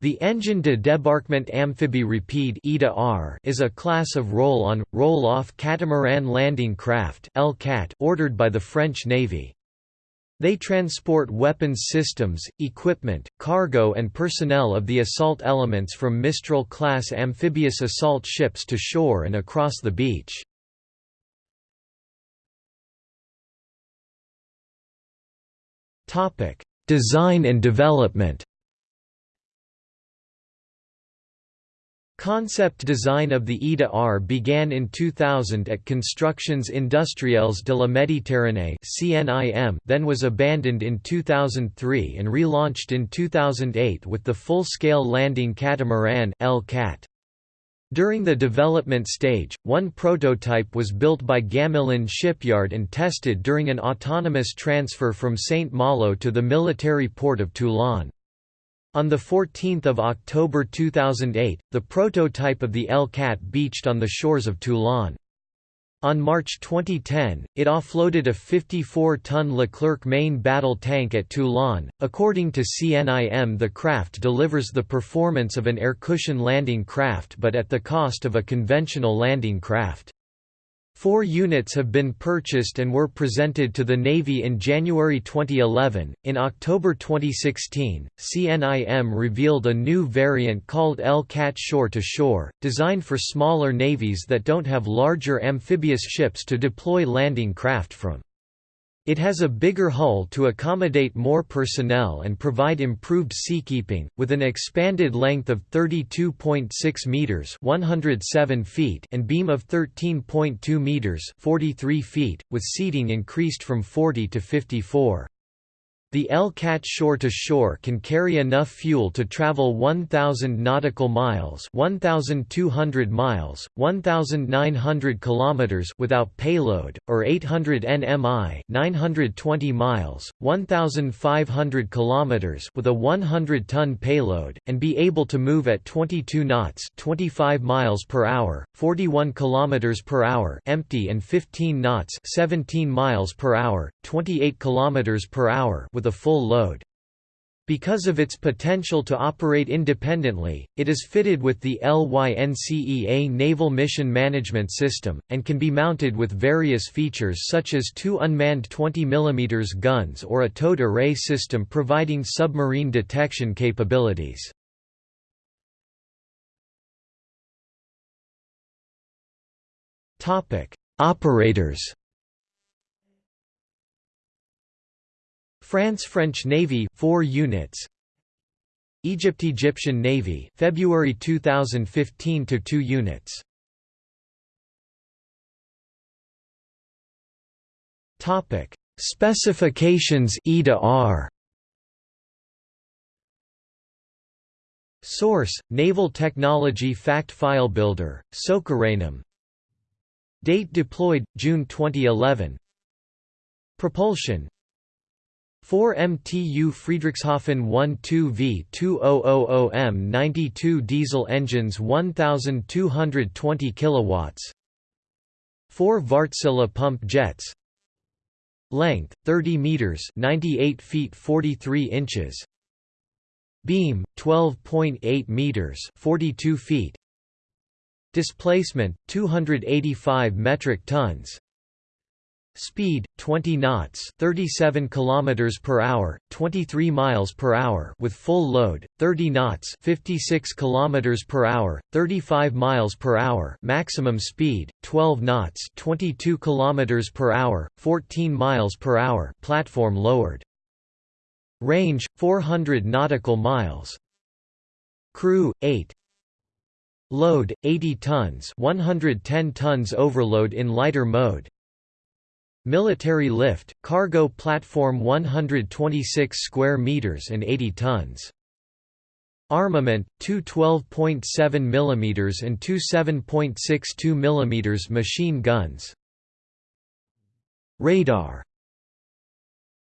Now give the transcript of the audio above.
The Engine de Débarquement Amphibie Rapide is a class of roll-on, roll-off catamaran landing craft ordered by the French Navy. They transport weapons systems, equipment, cargo and personnel of the assault elements from Mistral-class amphibious assault ships to shore and across the beach. Design and development Concept design of the EDA R began in 2000 at Constructions Industrielles de la Méditerranée then was abandoned in 2003 and relaunched in 2008 with the full-scale landing catamaran LCAT. During the development stage, one prototype was built by Gamelin Shipyard and tested during an autonomous transfer from Saint-Malo to the military port of Toulon. On 14 October 2008, the prototype of the L-CAT beached on the shores of Toulon. On March 2010, it offloaded a 54-ton Leclerc main battle tank at Toulon. According to CNIM, the craft delivers the performance of an air cushion landing craft but at the cost of a conventional landing craft. Four units have been purchased and were presented to the Navy in January 2011. In October 2016, CNIM revealed a new variant called L-CAT Shore to Shore, designed for smaller navies that don't have larger amphibious ships to deploy landing craft from. It has a bigger hull to accommodate more personnel and provide improved seakeeping, with an expanded length of 32.6 meters (107 feet) and beam of 13.2 meters (43 feet), with seating increased from 40 to 54. The L-CAT shore-to-shore can carry enough fuel to travel 1,000 nautical miles 1,200 miles, 1,900 kilometers without payload, or 800 nmi 920 miles, 1,500 kilometers with a 100-ton payload, and be able to move at 22 knots 25 miles per hour, 41 kilometers per hour empty and 15 knots 17 miles per hour, 28 kilometers per hour with a full load. Because of its potential to operate independently, it is fitted with the LYNCEA Naval Mission Management System, and can be mounted with various features such as two unmanned 20 mm guns or a towed array system providing submarine detection capabilities. Operators France French Navy 4 units. Egypt Egyptian Navy February 2015 to 2 units. Topic. Specifications EDA R. Source Naval Technology Fact File Builder Socarenam Date deployed June 2011 Propulsion 4 MTU Friedrichshafen 12V2000M92 diesel engines 1220 kilowatts. 4 Wärtsilä pump jets. Length 30 meters 98 feet 43 inches. Beam 12.8 meters 42 feet. Displacement 285 metric tons Speed 20 knots, 37 kilometers per hour, 23 miles per hour with full load, 30 knots, 56 kilometers per hour, 35 miles per hour. Maximum speed 12 knots, 22 kilometers per hour, 14 miles per hour. Platform lowered. Range 400 nautical miles. Crew 8 Load 80 tons, 110 tons overload in lighter mode. Military lift, cargo platform 126 square meters and 80 tons. Armament: two 12.7 mm and two 7.62 mm machine guns. Radar